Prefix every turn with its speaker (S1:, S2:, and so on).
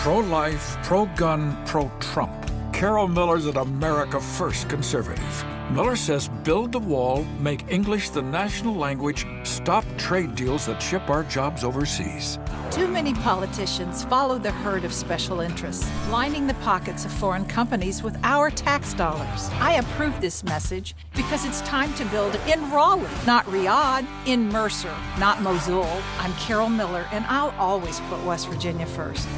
S1: Pro-life, pro-gun, pro-Trump. Carol Miller's an America First conservative. Miller says build the wall, make English the national language, stop trade deals that ship our jobs overseas.
S2: Too many politicians follow the herd of special interests, lining the pockets of foreign companies with our tax dollars. I approve this message because it's time to build in Raleigh, not Riyadh, in Mercer, not Mosul. I'm Carol Miller, and I'll always put West Virginia first.